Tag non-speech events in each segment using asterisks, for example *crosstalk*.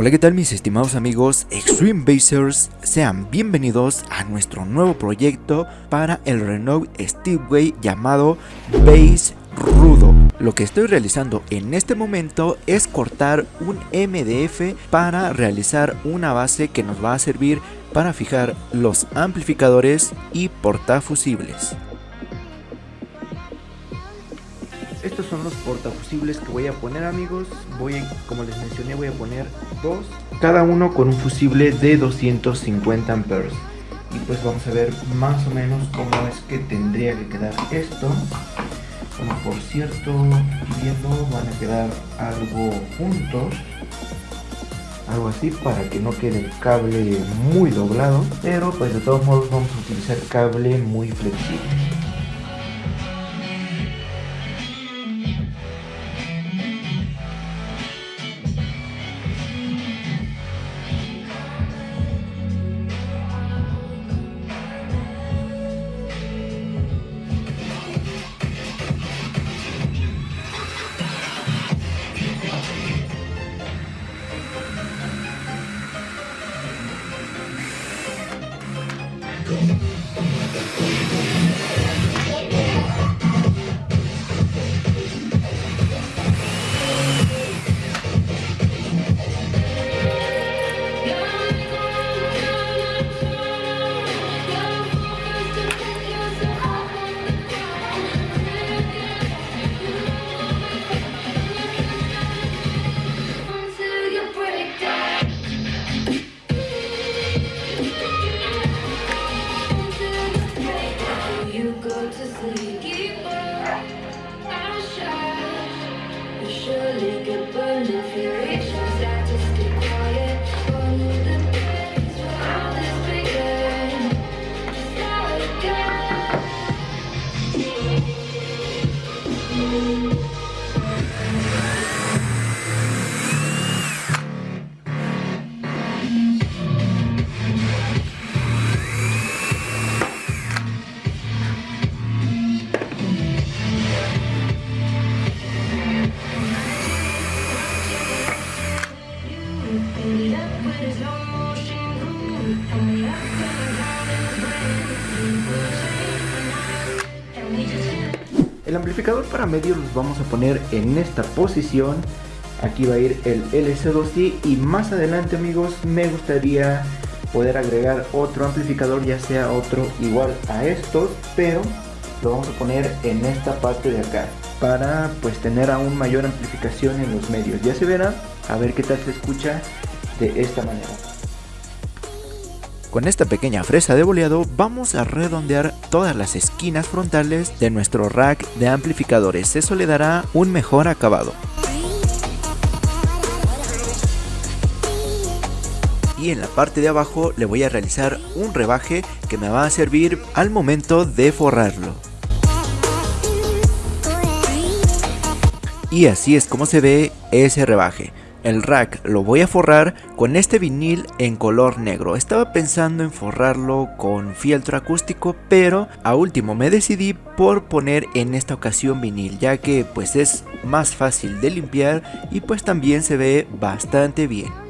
Hola qué tal mis estimados amigos Extreme Basers, sean bienvenidos a nuestro nuevo proyecto para el Renault Steepway llamado Base Rudo. Lo que estoy realizando en este momento es cortar un MDF para realizar una base que nos va a servir para fijar los amplificadores y portafusibles. Estos son los portafusibles que voy a poner amigos. Voy, como les mencioné, voy a poner dos. Cada uno con un fusible de 250 amperes. Y pues vamos a ver más o menos cómo es que tendría que quedar esto. Como por cierto, viendo van a quedar algo juntos. Algo así para que no quede el cable muy doblado. Pero pues de todos modos vamos a utilizar cable muy flexible. Amplificador para medio los vamos a poner en esta posición. Aquí va a ir el LC2i y más adelante amigos me gustaría poder agregar otro amplificador ya sea otro igual a estos pero lo vamos a poner en esta parte de acá para pues tener aún mayor amplificación en los medios ya se verá a ver qué tal se escucha de esta manera con esta pequeña fresa de boleado vamos a redondear todas las esquinas frontales de nuestro rack de amplificadores, eso le dará un mejor acabado. Y en la parte de abajo le voy a realizar un rebaje que me va a servir al momento de forrarlo. Y así es como se ve ese rebaje. El rack lo voy a forrar con este vinil en color negro. Estaba pensando en forrarlo con fieltro acústico, pero a último me decidí por poner en esta ocasión vinil, ya que pues es más fácil de limpiar y pues también se ve bastante bien.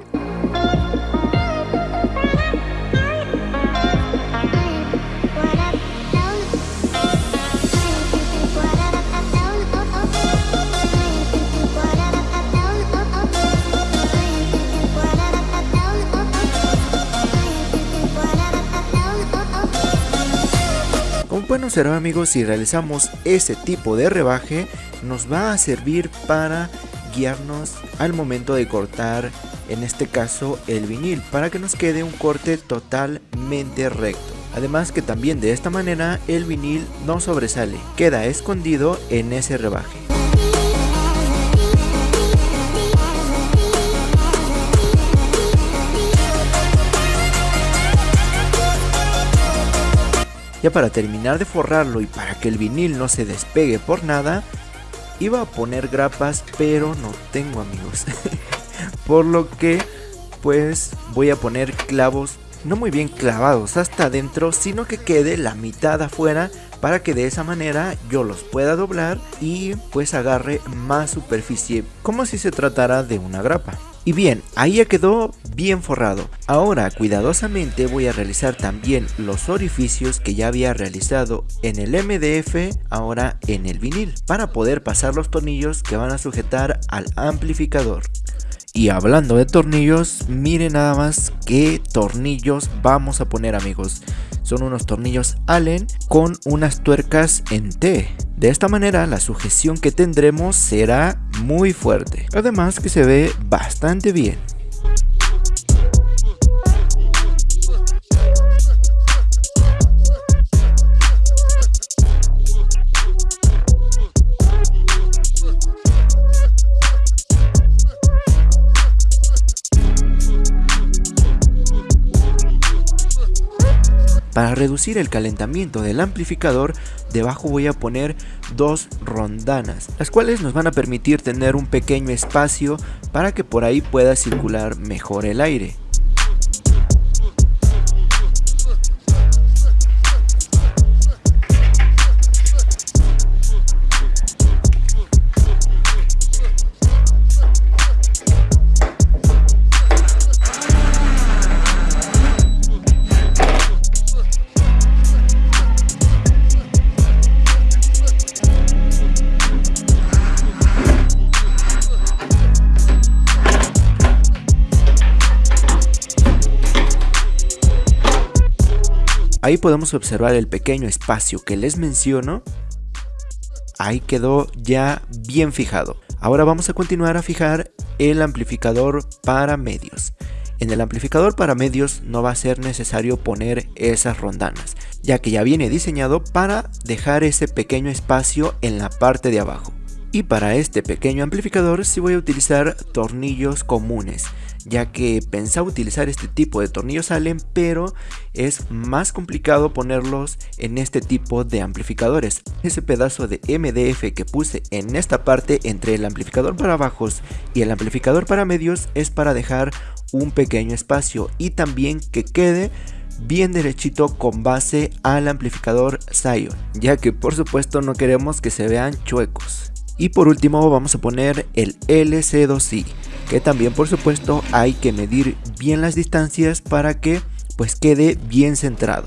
Bueno será amigos si realizamos ese tipo de rebaje nos va a servir para guiarnos al momento de cortar en este caso el vinil para que nos quede un corte totalmente recto. Además que también de esta manera el vinil no sobresale queda escondido en ese rebaje Ya para terminar de forrarlo y para que el vinil no se despegue por nada, iba a poner grapas, pero no tengo amigos. *laughs* por lo que, pues voy a poner clavos no muy bien clavados hasta adentro, sino que quede la mitad afuera para que de esa manera yo los pueda doblar y pues agarre más superficie, como si se tratara de una grapa. Y bien, ahí ya quedó bien forrado. Ahora cuidadosamente voy a realizar también los orificios que ya había realizado en el MDF, ahora en el vinil, para poder pasar los tornillos que van a sujetar al amplificador. Y hablando de tornillos, miren nada más qué tornillos vamos a poner amigos. Son unos tornillos Allen con unas tuercas en T. De esta manera la sujeción que tendremos será muy fuerte. Además que se ve bastante bien. Para reducir el calentamiento del amplificador, debajo voy a poner dos rondanas, las cuales nos van a permitir tener un pequeño espacio para que por ahí pueda circular mejor el aire. Ahí podemos observar el pequeño espacio que les menciono. Ahí quedó ya bien fijado. Ahora vamos a continuar a fijar el amplificador para medios. En el amplificador para medios no va a ser necesario poner esas rondanas, ya que ya viene diseñado para dejar ese pequeño espacio en la parte de abajo. Y para este pequeño amplificador sí voy a utilizar tornillos comunes, ya que pensaba utilizar este tipo de tornillos Allen, pero es más complicado ponerlos en este tipo de amplificadores. Ese pedazo de MDF que puse en esta parte entre el amplificador para bajos y el amplificador para medios es para dejar un pequeño espacio y también que quede bien derechito con base al amplificador Zion, ya que por supuesto no queremos que se vean chuecos. Y por último vamos a poner el LC2i, que también por supuesto hay que medir bien las distancias para que pues quede bien centrado.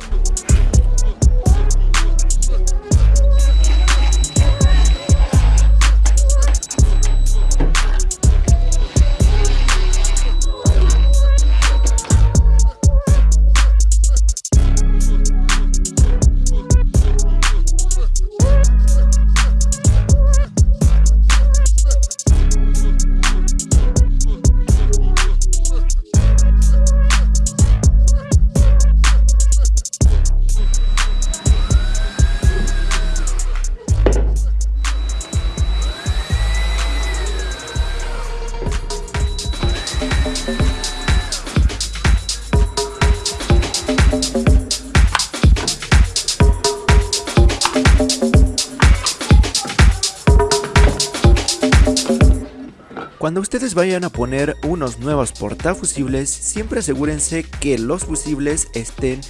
Vayan a poner unos nuevos portafusibles, siempre asegúrense que los fusibles estén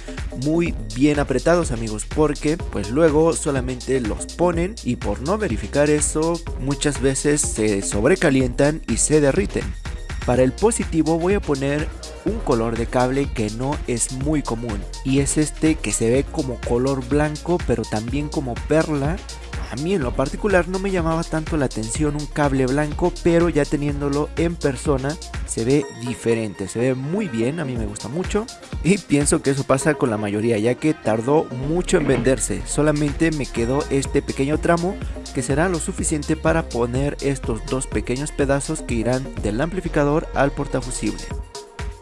muy bien apretados amigos, porque pues luego solamente los ponen y por no verificar eso muchas veces se sobrecalientan y se derriten. Para el positivo voy a poner un color de cable que no es muy común y es este que se ve como color blanco pero también como perla a mí en lo particular no me llamaba tanto la atención un cable blanco, pero ya teniéndolo en persona se ve diferente, se ve muy bien, a mí me gusta mucho y pienso que eso pasa con la mayoría ya que tardó mucho en venderse, solamente me quedó este pequeño tramo que será lo suficiente para poner estos dos pequeños pedazos que irán del amplificador al portafusible.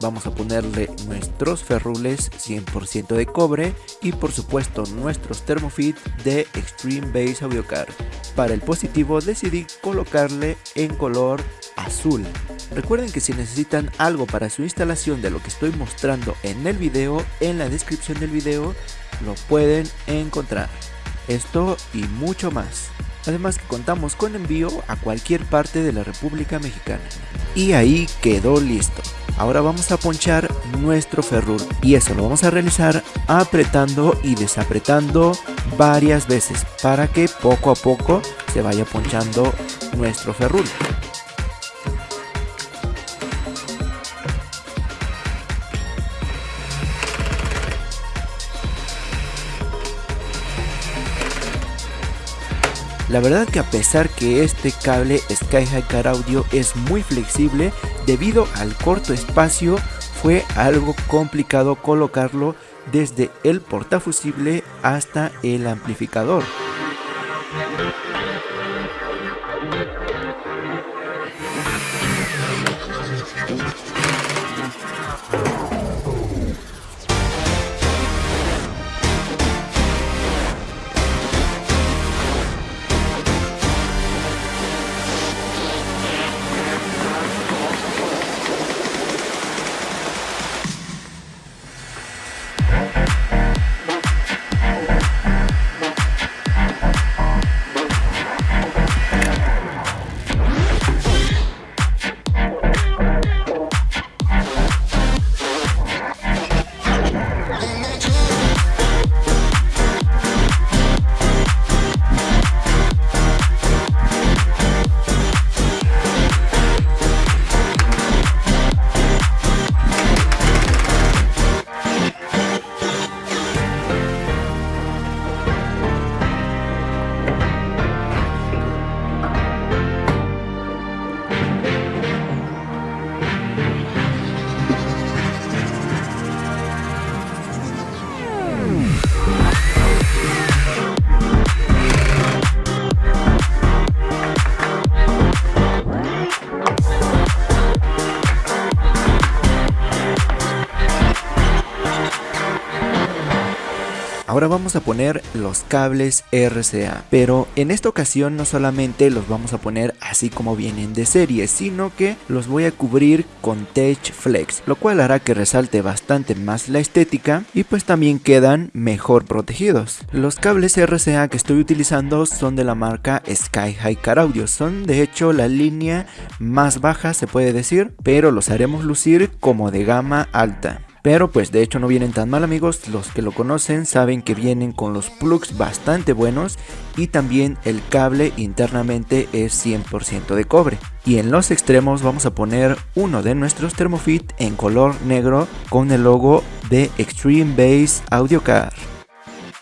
Vamos a ponerle nuestros ferrules 100% de cobre y por supuesto nuestros Thermofit de Extreme Base Audiocar. Para el positivo decidí colocarle en color azul. Recuerden que si necesitan algo para su instalación de lo que estoy mostrando en el video, en la descripción del video lo pueden encontrar. Esto y mucho más. Además que contamos con envío a cualquier parte de la República Mexicana. Y ahí quedó listo. Ahora vamos a ponchar nuestro ferrur y eso lo vamos a realizar apretando y desapretando varias veces para que poco a poco se vaya ponchando nuestro ferrur. La verdad que a pesar que este cable Sky High Car Audio es muy flexible, debido al corto espacio fue algo complicado colocarlo desde el portafusible hasta el amplificador. Ahora vamos a poner los cables RCA, pero en esta ocasión no solamente los vamos a poner así como vienen de serie, sino que los voy a cubrir con Tech Flex, lo cual hará que resalte bastante más la estética y pues también quedan mejor protegidos. Los cables RCA que estoy utilizando son de la marca Sky High Car Audio, son de hecho la línea más baja se puede decir, pero los haremos lucir como de gama alta. Pero pues de hecho no vienen tan mal amigos, los que lo conocen saben que vienen con los plugs bastante buenos y también el cable internamente es 100% de cobre. Y en los extremos vamos a poner uno de nuestros Thermofit en color negro con el logo de Extreme Bass Audio Car.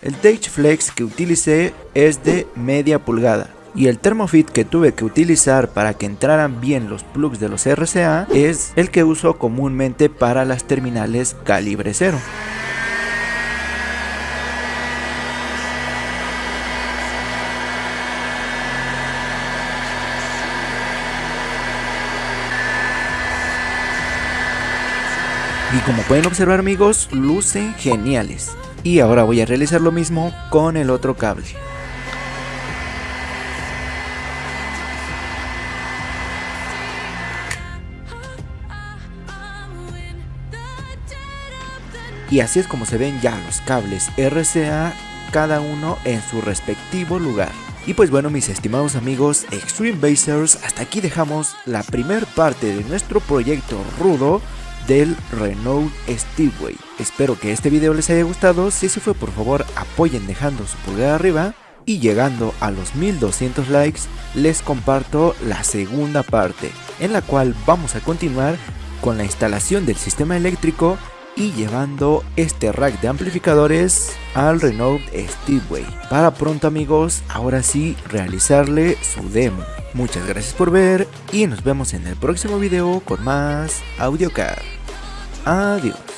El Tage Flex que utilicé es de media pulgada y el Thermofit que tuve que utilizar para que entraran bien los plugs de los RCA es el que uso comúnmente para las terminales calibre 0. Y como pueden observar amigos, lucen geniales. Y ahora voy a realizar lo mismo con el otro cable. Y así es como se ven ya los cables RCA, cada uno en su respectivo lugar. Y pues bueno mis estimados amigos Extreme Basers, hasta aquí dejamos la primer parte de nuestro proyecto rudo del Renault Steelway. Espero que este video les haya gustado, si así fue por favor apoyen dejando su pulgar arriba y llegando a los 1200 likes les comparto la segunda parte en la cual vamos a continuar con la instalación del sistema eléctrico y llevando este rack de amplificadores al Renault Steelway. Para pronto amigos, ahora sí realizarle su demo. Muchas gracias por ver y nos vemos en el próximo video con más AudioCar. Adiós.